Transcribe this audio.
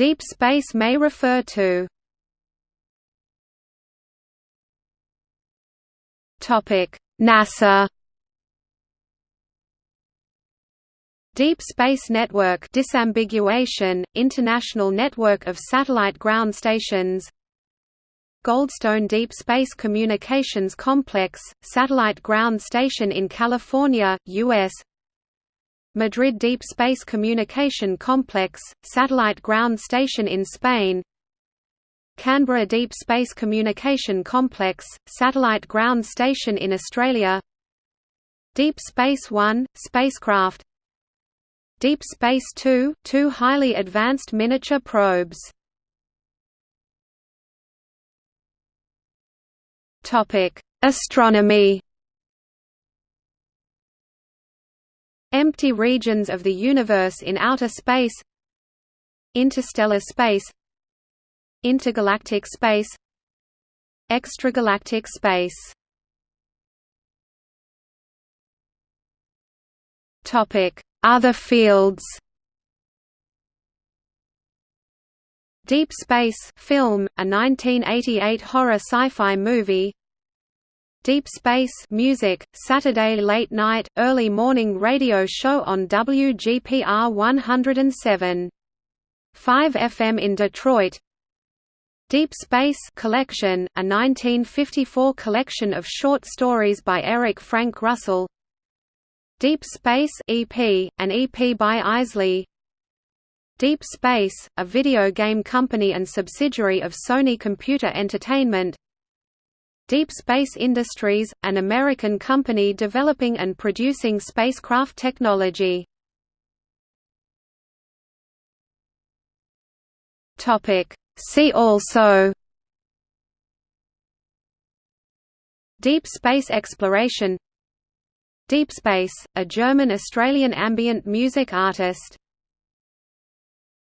Deep space may refer to NASA Deep Space Network disambiguation, International Network of Satellite Ground Stations Goldstone Deep Space Communications Complex, Satellite Ground Station in California, U.S. Madrid Deep Space Communication Complex, Satellite Ground Station in Spain Canberra Deep Space Communication Complex, Satellite Ground Station in Australia Deep Space One, spacecraft Deep Space Two, two highly advanced miniature probes. Astronomy. Empty regions of the universe in outer space. Interstellar space. Intergalactic space. Extragalactic space. Topic: other fields Deep Space film, a 1988 horror sci-fi movie Deep Space music, Saturday late night, early morning radio show on WGPR 107. 5 FM in Detroit. Deep Space Collection, a 1954 collection of short stories by Eric Frank Russell. Deep Space EP, an EP by Isley. Deep Space, a video game company and subsidiary of Sony Computer Entertainment Deep Space Industries, an American company developing and producing spacecraft technology. See also Deep space exploration Deep Space, a German-Australian ambient music artist